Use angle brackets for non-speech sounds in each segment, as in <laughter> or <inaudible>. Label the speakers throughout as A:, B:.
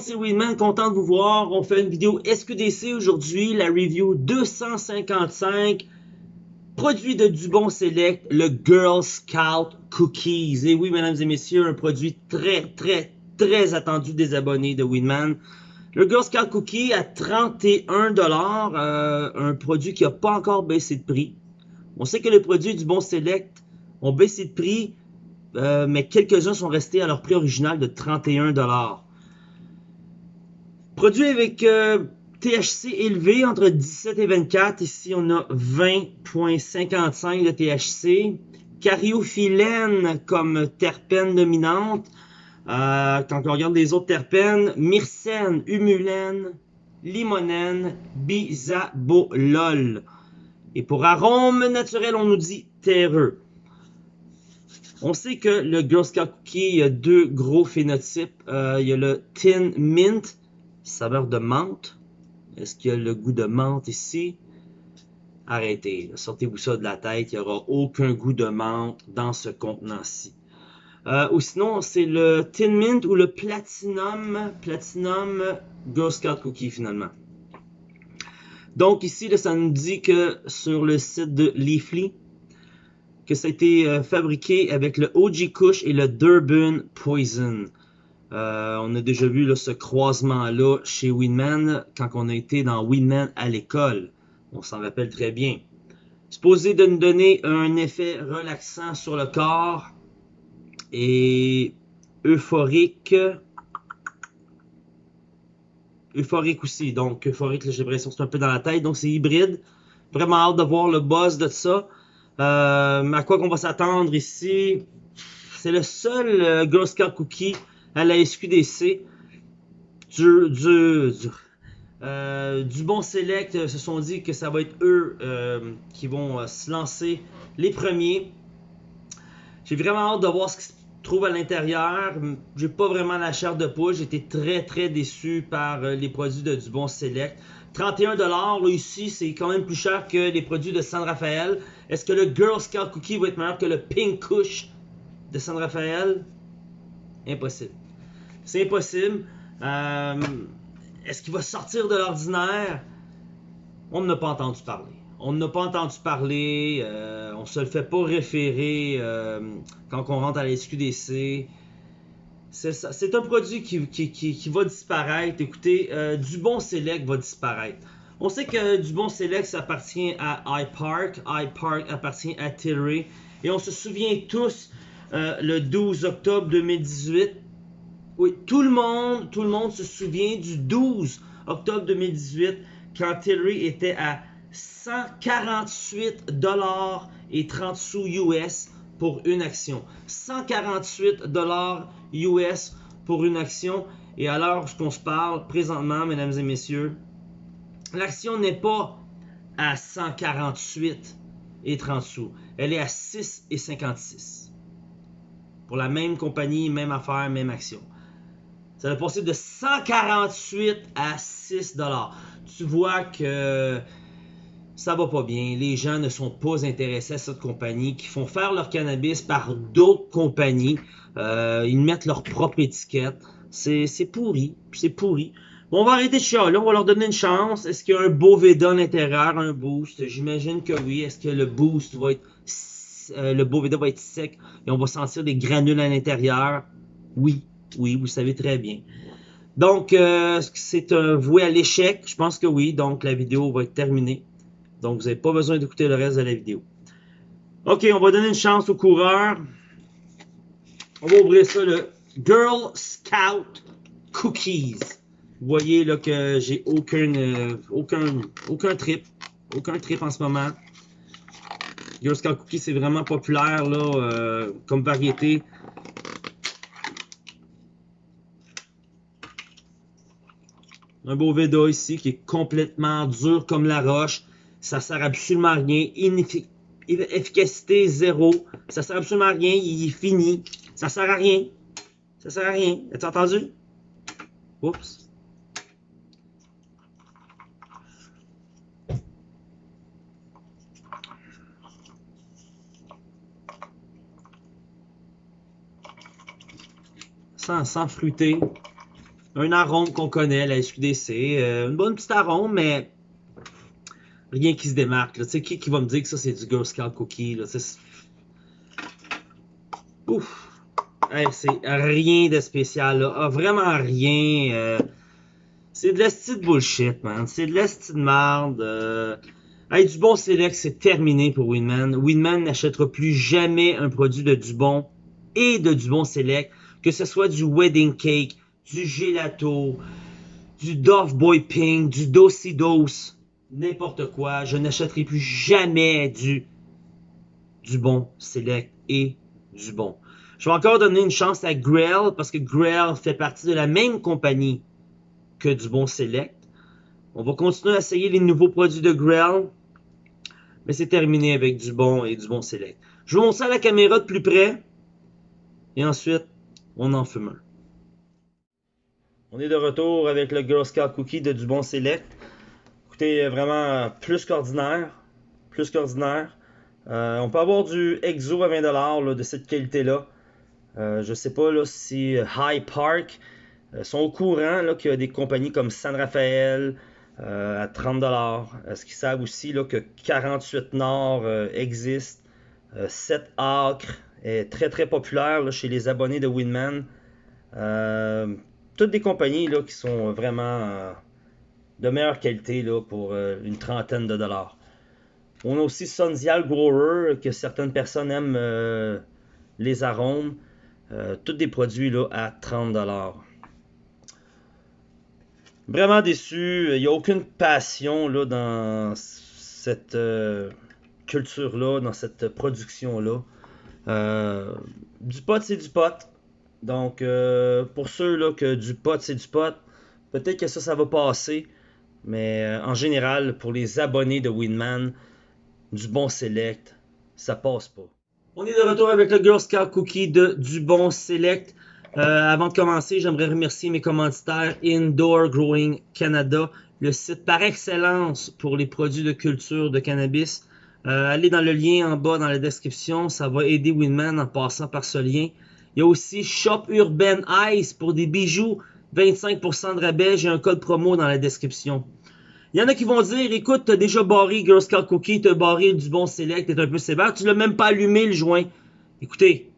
A: c'est Winman, content de vous voir. On fait une vidéo SQDC aujourd'hui, la review 255. Produit de Dubon Select, le Girl Scout Cookies. Et oui, mesdames et messieurs, un produit très, très, très attendu des abonnés de Winman. Le Girl Scout Cookie à 31$, euh, un produit qui n'a pas encore baissé de prix. On sait que les produits du Bon Select ont baissé de prix, euh, mais quelques-uns sont restés à leur prix original de 31$. Produit avec euh, THC élevé entre 17 et 24. Ici, on a 20.55 de THC. Cariophyllène comme terpène dominante. Euh, quand on regarde les autres terpènes, myrcène, humulène, limonène, bisabolol. Et pour arôme naturel, on nous dit terreux. On sait que le Girl Scout Cookie, il y a deux gros phénotypes. Euh, il y a le Tin Mint, saveur de menthe. Est-ce qu'il y a le goût de menthe ici? Arrêtez, sortez-vous ça de la tête. Il n'y aura aucun goût de menthe dans ce contenant-ci. Euh, ou sinon, c'est le Tin Mint ou le Platinum, Platinum Girl Scout Cookie finalement. Donc ici, ça nous dit que sur le site de Leafly, que ça a été euh, fabriqué avec le OG Kush et le Durban Poison. Euh, on a déjà vu ce croisement-là chez Winman quand on a été dans Winman à l'école. On s'en rappelle très bien. Supposé de nous donner un effet relaxant sur le corps et euphorique. Euphorique aussi. Donc, euphorique, j'ai l'impression que c'est un peu dans la tête. Donc, c'est hybride. Vraiment hâte de voir le buzz de ça. Euh, à quoi qu'on va s'attendre ici? C'est le seul euh, Girl Scout Cookie à la SQDC. Du, du, du, euh, du bon select euh, se sont dit que ça va être eux euh, qui vont se lancer les premiers. J'ai vraiment hâte de voir ce qui se trouve à l'intérieur. J'ai pas vraiment la chair de poule. Été très très déçu par les produits de du bon select. 31$ ici, c'est quand même plus cher que les produits de San Rafael. Est-ce que le Girl Scout Cookie va être meilleur que le Pink Kush de San Rafael? Impossible. C'est impossible. Euh, Est-ce qu'il va sortir de l'ordinaire? On n'a pas entendu parler. On n'a pas entendu parler. Euh, on se le fait pas référer euh, quand on rentre à la SQDC. C'est un produit qui, qui, qui, va disparaître. Écoutez, Dubon Select va disparaître. On sait que Dubon Select ça appartient à iPark. iPark appartient à Tilray. Et on se souvient tous le 12 octobre 2018. Oui, tout le monde, se souvient du 12 octobre 2018 quand Tilray était à 148 dollars et 30 sous US pour une action. 148 dollars US pour une action. Et à l'heure où on se parle, présentement, mesdames et messieurs, l'action n'est pas à 148 et 30 sous. Elle est à 6 et 56. Pour la même compagnie, même affaire, même action. Ça va passer de 148 à 6 dollars. Tu vois que ça va pas bien. Les gens ne sont pas intéressés à cette compagnie qui font faire leur cannabis par d'autres compagnies. Euh, ils mettent leur propre étiquette. C'est pourri. C'est pourri. Bon, on va arrêter de chialer. On va leur donner une chance. Est-ce qu'il y a un beau Veda à l'intérieur, un boost? J'imagine que oui. Est-ce que le boost va être... Euh, le beau Veda va être sec et on va sentir des granules à l'intérieur? Oui. Oui, vous savez très bien. Donc, euh, c'est un voué à l'échec. Je pense que oui. Donc, la vidéo va être terminée. Donc, vous n'avez pas besoin d'écouter le reste de la vidéo. OK, on va donner une chance aux coureurs. On va ouvrir ça, le Girl Scout Cookies. Vous voyez là que j'ai aucun, euh, aucun, aucun trip. Aucun trip en ce moment. Girl Scout Cookies, c'est vraiment populaire là, euh, comme variété. Un beau Veda ici qui est complètement dur comme la roche. Ça sert absolument à rien. Efficacité zéro. Ça sert absolument à rien. Il est fini. Ça sert à rien. Ça sert à rien. As-tu entendu? Oups. Sans, sans fruité. Un arôme qu'on connaît, la SQDC. Euh, une bonne petite arôme, mais rien qui se démarque. Tu sais, qui, qui va me dire que ça, c'est du Girl Scout Cookie? Là? Ouf! c'est rien de spécial, là. Ah, vraiment rien. Euh, c'est de la de bullshit, man. C'est de la de merde. Euh... du bon select, c'est terminé pour Winman. Winman n'achètera plus jamais un produit de Dubon et de Dubon Select, que ce soit du wedding cake, du gelato, du Dove Boy Pink, du Dosey Dose, n'importe quoi. Je n'achèterai plus jamais du, du bon Select et du bon. Je vais encore donner une chance à Grail parce que Grail fait partie de la même compagnie que du bon Select. On va continuer à essayer les nouveaux produits de Grail. Mais c'est terminé avec du bon et du bon Select. Je vais montrer à la caméra de plus près. Et ensuite, on en fume un. On est de retour avec le Girl Scout Cookie de Dubon Select. Écoutez, vraiment plus qu'ordinaire. Plus qu'ordinaire. Euh, on peut avoir du EXO à 20$ de cette qualité-là. Euh, je sais pas là, si euh, High Park sont au courant qu'il y a des compagnies comme San Rafael à 30$. Est-ce qu'ils savent aussi là, que 48 Nord existe? 7 Acres est très très populaire chez les abonnés de Winman toutes des compagnies là, qui sont vraiment euh, de meilleure qualité là, pour euh, une trentaine de dollars. On a aussi Sundial Grower, que certaines personnes aiment euh, les arômes. tous des produits là, à 30 dollars. Vraiment déçu. Il n'y a aucune passion là, dans cette culture-là, dans cette production-là. du pot, c'est du pot. Donc, euh, pour ceux là, que du pot, c'est du pot, peut-être que ça, ça va passer. Mais euh, en général, pour les abonnés de Winman, du bon select, ça passe pas. On est de retour avec le Girl Scout Cookie de du bon select. Euh, avant de commencer, j'aimerais remercier mes commanditaires Indoor Growing Canada, le site par excellence pour les produits de culture de cannabis. allez dans le lien en bas dans la description, ça va aider Winman en passant par ce lien. Il y a aussi Shop Urban Ice pour des bijoux. 25% de rabais. J'ai un code promo dans la description. Il y en a qui vont dire, écoute, t'as déjà barré Girl Scout Cookie, t'as barré du bon Select, t'es un peu sévère, tu l'as même pas allumé le joint. Écoutez,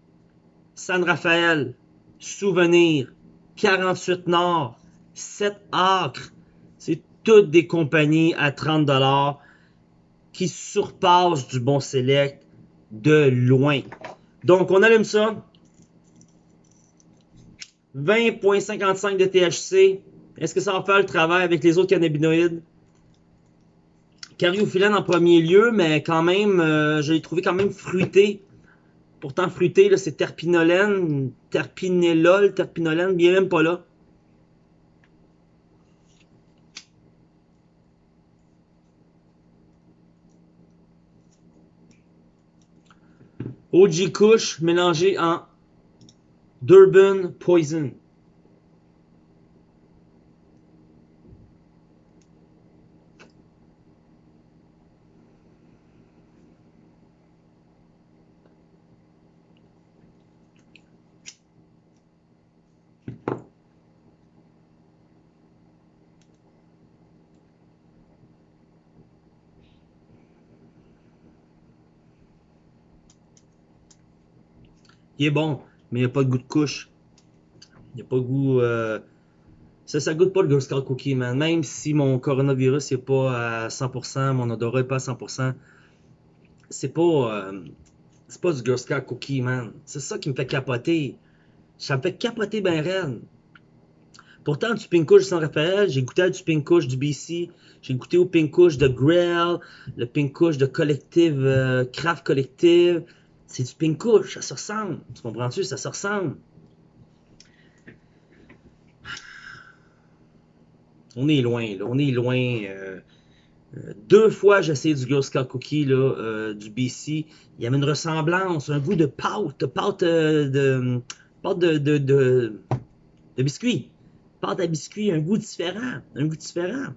A: San Rafael, Souvenir, 48 Nord, 7 Acres, c'est toutes des compagnies à 30$ qui surpassent du bon Select de loin. Donc, on allume ça. 20.55 de THC. Est-ce que ça va faire le travail avec les autres cannabinoïdes? Cariophyllène en premier lieu, mais quand même, euh, je l'ai trouvé quand même fruité. Pourtant, fruité, c'est terpinolène, terpinellol, terpinolène, bien même pas là. OG Kush mélangé en Durban Poison. Est bon mais il n'y a pas de goût de couche. Il n'y a pas de goût. Euh... Ça, ça goûte pas le Girl Scout Cookie, man. Même si mon coronavirus n'est pas à 100%, mon odorat n'est pas à 100%, c'est pas. Euh... C'est pas du Girl Scout Cookie, man. C'est ça qui me fait capoter. Ça me fait capoter ben raide. Pourtant, du Pink Kush sans Raphaël, j'ai goûté à du Pink Kush du BC, j'ai goûté au Pink Kush de Grail, le Pink de Collective, euh, Craft Collective, c'est du pink couche, ça se ressemble. Tu comprends-tu? Ça se ressemble. On est loin, là. On est loin. Euh, euh, deux fois, j'ai essayé du Girl Scout Cookie, là, euh, du BC. Il y avait une ressemblance, un goût de pâte, pâte de, pâte de, de, de, de biscuit. Pâte à biscuit, un goût différent. Un goût différent.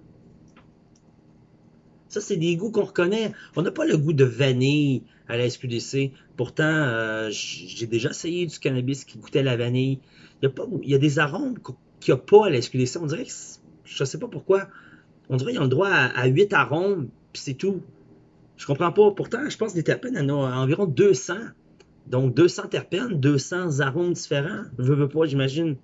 A: Ça, c'est des goûts qu'on reconnaît. On n'a pas le goût de vanille à la SQDC. Pourtant, euh, j'ai déjà essayé du cannabis qui goûtait la vanille. Il y a, pas, il y a des arômes qu'il n'y a pas à la SQDC. On dirait que, je sais pas pourquoi, on dirait qu'ils ont le droit à, 8 arômes, puis c'est tout. Je comprends pas. Pourtant, je pense que les terpènes en ont environ 200. Donc 200 terpènes, 200 arômes différents. Je veux pas, j'imagine.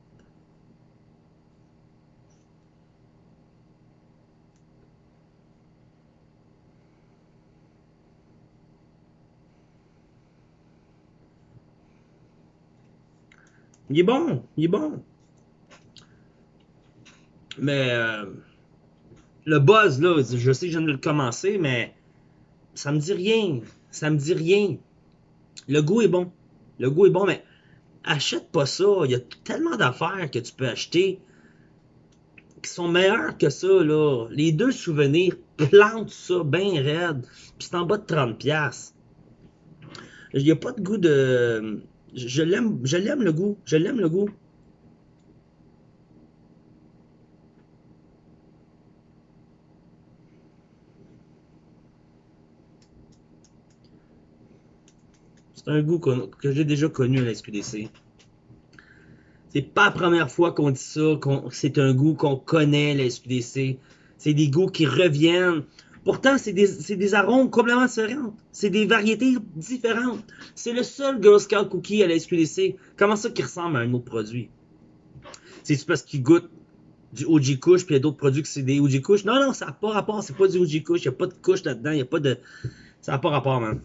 A: Il est bon, il est bon. Mais euh, le buzz, là, je sais que je viens de le commencer, mais ça me dit rien. Ça me dit rien. Le goût est bon. Le goût est bon, mais achète pas ça. Il y a tellement d'affaires que tu peux acheter qui sont meilleures que ça, là. Les deux souvenirs, plante ça bien raide. Puis c'est en bas de 30$. Il n'y a pas de goût de je l'aime, je l'aime le goût. Je l'aime le goût. C'est un goût que j'ai déjà connu à la SQDC. C'est pas la première fois qu'on dit ça, qu'on, c'est un goût qu'on connaît la SQDC. C'est des goûts qui reviennent. Pourtant, c'est des, arômes complètement différents. C'est des variétés différentes. C'est le seul Girl Scout Cookie à la SQDC. Comment ça qui ressemble à un autre produit? C'est parce qu'il goûte du OG Kush, puis il y a d'autres produits que c'est des OG Kush. Non, non, ça n'a pas rapport. C'est pas du OG Kush. Il n'y a pas de couche là-dedans. Il n'y a pas de... Ça n'a pas rapport, man.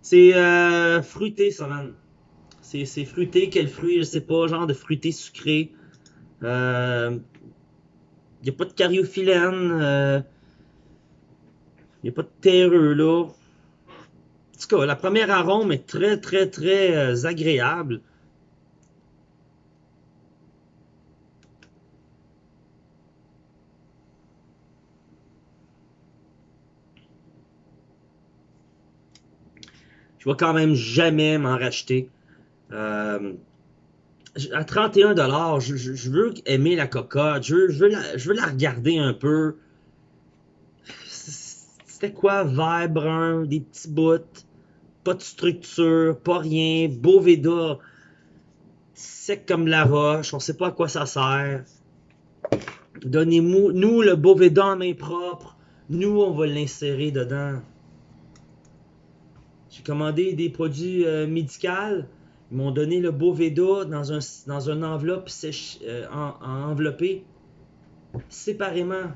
A: C'est euh, fruité, ça, man. C'est fruité. Quel fruit? Je sais pas. Genre de fruité sucré. Euh... Il n'y a pas de cariophyllène. Euh... Il n'y a pas de terreux là. En tout cas, la première arôme est très, très, très euh, agréable. Je vais quand même jamais m'en racheter. Euh, à 31$, je, je, veux aimer la cocotte. Je veux, la regarder un peu. C'était quoi? Vert brun, des petits bouts, pas de structure, pas rien, beau Veda, sec comme la roche, on sait pas à quoi ça sert. Donnez-nous nous le Boveda en main propre. Nous, on va l'insérer dedans. J'ai commandé des produits euh, médicaux. Ils m'ont donné le Boveda dans un dans une enveloppe sèche, euh, en, enveloppée séparément.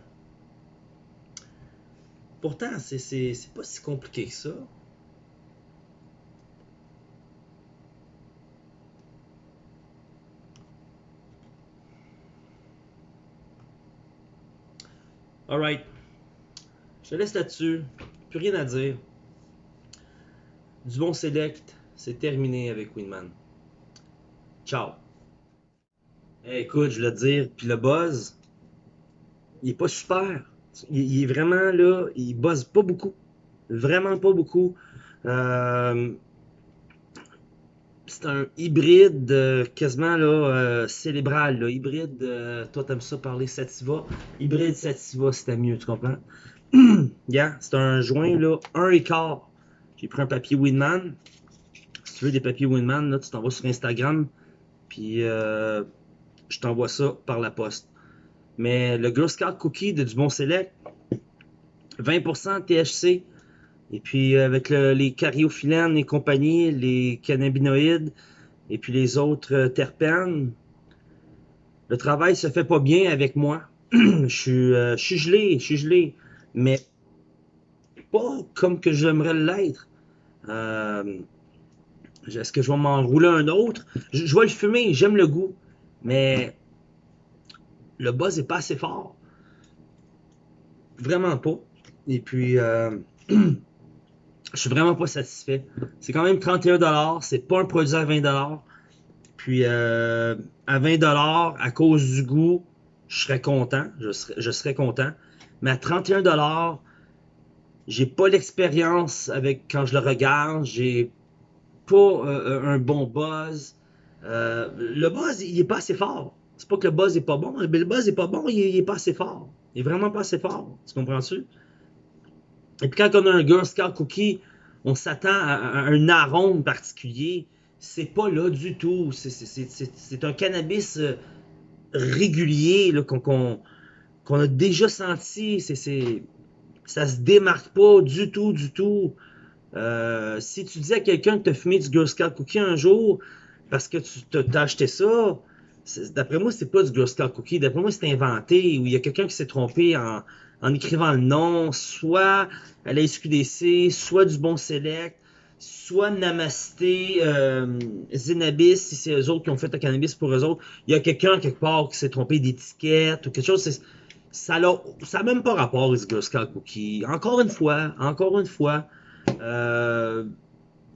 A: Pourtant, c'est pas si compliqué que ça. Alright. Je te laisse là-dessus. Plus rien à dire. Du bon select, c'est terminé avec Winman. Ciao. écoute, je veux dire, puis le buzz, il est pas super. Il, est vraiment là, il bosse pas beaucoup. Vraiment pas beaucoup. Euh, c'est un hybride euh, quasiment là, euh, célébral. Là. Hybride, toi t'aimes ça parler sativa. Hybride sativa, c'était mieux, tu comprends? <clears throat> yeah, c'est un joint là, un écart. J'ai pris un papier Winman. Si tu veux des papiers Winman, là, tu t'envoies sur Instagram. Puis je t'envoie ça par la poste. Mais le Girl Scout Cookie de Dubon Select, 20% THC. Et puis euh, avec les cariophyllènes et compagnie, les cannabinoïdes et puis les autres euh, terpènes, le travail se fait pas bien avec moi. <clears throat> je, suis, euh, je suis gelé, je suis gelé, mais pas comme que j'aimerais l'être. Est-ce que je vais m'enrouler un autre? Je vais le fumer, j'aime le goût, mais le buzz est pas assez fort. Vraiment pas. Et puis, euh, <clears throat> je suis vraiment pas satisfait. C'est quand même 31$. C'est pas un produit à 20$. Puis, euh, à 20$, à cause du goût, je serais content. Je serais, je serais content. Mais à 31$, j'ai pas l'expérience avec quand je le regarde. J'ai pas euh, un bon buzz. le buzz, il est pas assez fort. C'est pas que le buzz est pas bon, mais le buzz est pas bon, il est, pas assez fort. Il est vraiment pas assez fort. Tu comprends-tu? Et puis quand on a un Girl Scout Cookie, on s'attend à, un arôme particulier. c'est pas là du tout. C'est un cannabis euh, régulier qu'on a déjà senti. C'est ça se démarque pas du tout, du tout. Euh, si tu dis à quelqu'un que tu as fumé du Girl Scout Cookie un jour parce que tu t'as acheté ça, d'après moi, c'est pas du Scout Cookie. D'après moi, c'est inventé ou il y a quelqu'un qui s'est trompé en, écrivant le nom, soit à la SQDC, soit du Bon Select, soit Namasté, euh, Zenabis, si c'est eux autres qui ont fait le cannabis pour eux autres. Il y a quelqu'un quelque part qui s'est trompé d'étiquette ou quelque chose. Ça n'a même pas rapport aux Girl Scout Cookie. Encore une fois, encore une fois, euh,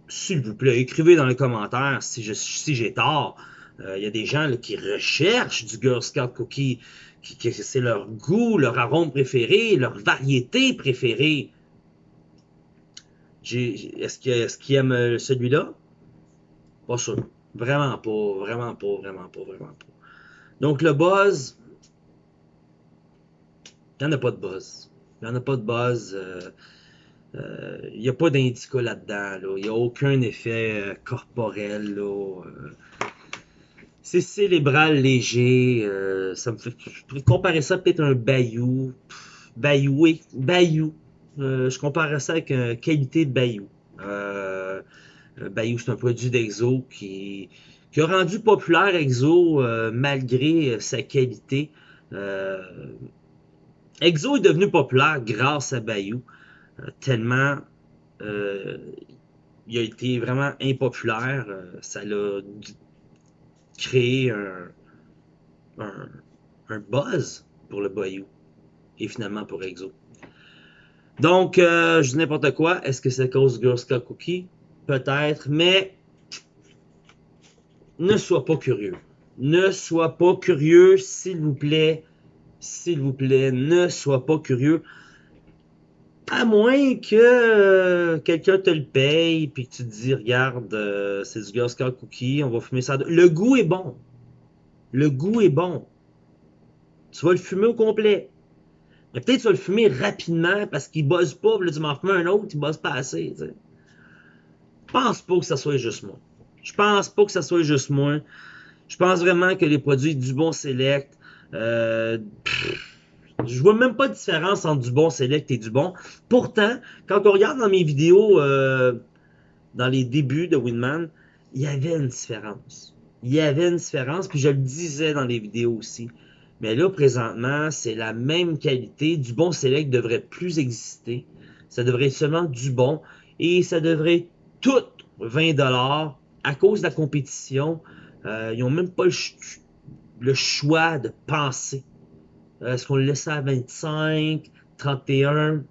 A: s'il vous plaît, écrivez dans les commentaires si j'ai si tort. Euh, il y a des gens qui recherchent du Girl Scout Cookie, qui, c'est leur goût, leur arôme préféré, leur variété préférée. Est-ce qu'ils est aiment euh, celui-là? Pas sûr. Vraiment pas, vraiment pas, vraiment pas, vraiment pas. Donc le buzz, il n'y en a pas de buzz. Il n'y en a pas de buzz. Il euh, n'y a pas d'indica là-dedans. Il n'y a aucun effet corporel. Là. C'est cérébral léger. ça me fait, je pourrais comparer ça peut-être à un bayou. Bayou, oui. Bayou. je comparerais ça avec une qualité de bayou. bayou, c'est un produit d'Exo qui, qui a rendu populaire Exo malgré sa qualité. Exo est devenu populaire grâce à Bayou. Euh, tellement euh, il a été vraiment impopulaire. Euh, ça l'a créé un, un, buzz pour le Bayou et finalement pour Exo. Donc, je dis n'importe quoi. Est-ce que c'est à cause Girl Scout Cookie? Peut-être, mais ne sois pas curieux. Ne sois pas curieux, s'il vous plaît. S'il vous plaît, ne sois pas curieux. À moins que euh, quelqu'un te le paye, puis que tu te dis, regarde, euh, c'est du Girl Scout Cookie, on va fumer ça. Le goût est bon. Le goût est bon. Tu vas le fumer au complet. Mais peut-être tu vas le fumer rapidement parce qu'il buzz pas, là tu m'en fumes un autre, il buzz pas assez. Je pense pas que ça soit juste moi. Je pense pas que ça soit juste moi. Je pense vraiment que les produits du bon select, euh, je vois même pas de différence entre du bon select et du bon. Pourtant, quand on regarde dans mes vidéos, euh, dans les débuts de Winman, il y avait une différence. Il y avait une différence, puis je le disais dans les vidéos aussi. Mais là, présentement, c'est la même qualité. Du bon select devrait plus exister. Ça devrait être seulement du bon. Et ça devrait tout 20$ à cause de la compétition. Euh, ils n'ont même pas le choix de penser est-ce qu'on le laisse à 25, 31?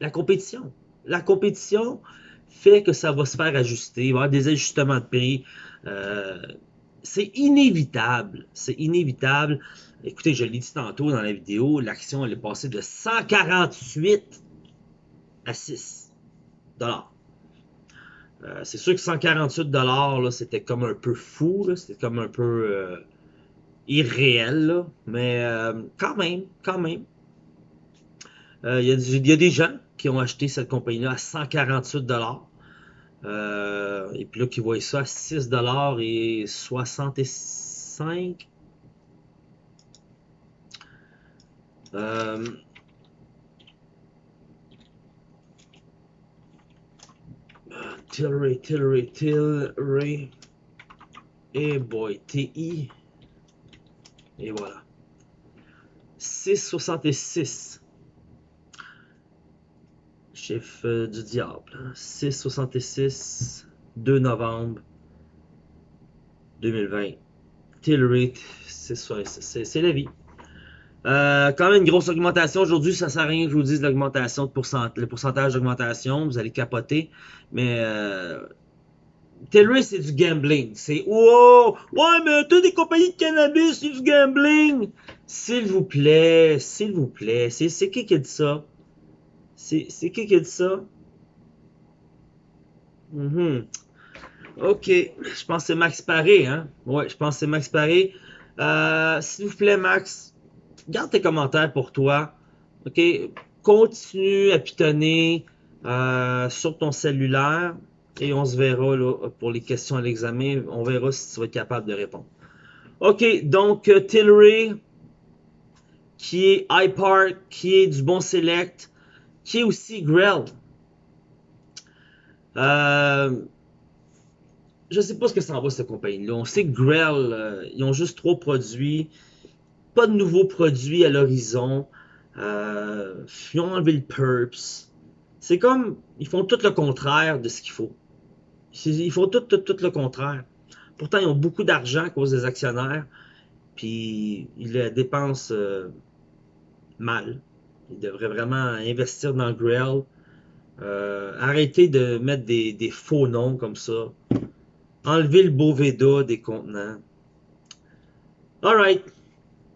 A: La compétition. La compétition fait que ça va se faire ajuster. Il va y avoir des ajustements de prix. Euh, c'est inévitable. C'est inévitable. Écoutez, je l'ai dit tantôt dans la vidéo, l'action elle est passée de 148 à 6 dollars. Euh, c'est sûr que 148 dollars, c'était comme un peu fou, c'était comme un peu irréel, là, mais euh, quand même, quand même. Euh, il y, a des gens qui ont acheté cette compagnie-là à 148 euh, et puis là, qui voient ça à 6 et 65 euh, Tilray, Tilray, Tilray. Et boy, TI. Et voilà. 6,66. Chiffre du diable. 6,66. 2 novembre 2020. Till c'est la vie. Euh, quand même une grosse augmentation. Aujourd'hui, ça sert à rien que je vous dise l'augmentation, le pourcentage d'augmentation. Vous allez capoter. Mais euh, Tilray, c'est du gambling. C'est wow! Ouais, mais toutes des compagnies de cannabis, c'est du gambling! S'il vous plaît, s'il vous plaît. C'est qui qui a dit ça? C'est qui qui a dit ça? Mm Ok, je pense que c'est Max Paré, hein? Ouais, je pense que c'est Max Paré. Euh, s'il vous plaît, Max, garde tes commentaires pour toi. Ok, continue à pitonner euh, sur ton cellulaire Et on se verra pour les questions à l'examen. On verra si tu vas être capable de répondre. OK, donc euh, Tilray, qui est iPark, qui est du bon select, qui est aussi Grell. Euh, je sais pas ce que ça en va cette compagnie-là. On sait que Grell, euh, ils ont juste trois produits, pas de nouveaux produits à l'horizon. Euh, ils ont enlevé le Purps. C'est comme, ils font tout le contraire de ce qu'il faut. Ils font tout, tout, tout le contraire. Pourtant, ils ont beaucoup d'argent à cause des actionnaires, puis ils le dépensent euh, mal. Ils devraient vraiment investir dans Grell. Euh, arrêter de mettre des, faux noms comme ça. Enlever le beau Veda des contenants. Alright.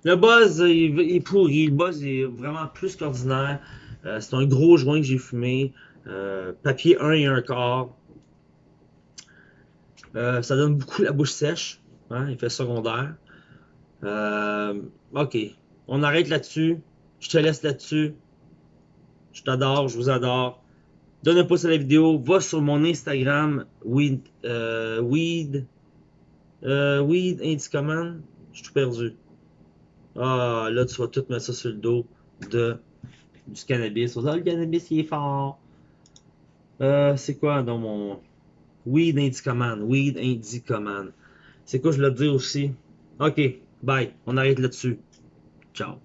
A: Le buzz il, est pourri. Le buzz est vraiment plus qu'ordinaire. Euh, c'est un gros joint que j'ai fumé. Papier 1 et 1 quart. Euh, ça donne beaucoup la bouche sèche. Hein, effet secondaire. Euh, ok. On arrête là-dessus. Je te laisse là-dessus. Je t'adore, je vous adore. Donne un pouce à la vidéo. Va sur mon Instagram. Weed. Euh, weed. Euh, weed Command. Je suis tout perdu. Ah, là, tu vas tout mettre ça sur le dos de du cannabis. Oh, le cannabis, il est fort. Euh, c'est quoi dans mon. Weed Command. Weed Command. C'est quoi je te dire aussi? Ok, bye. On arrête là-dessus. Ciao.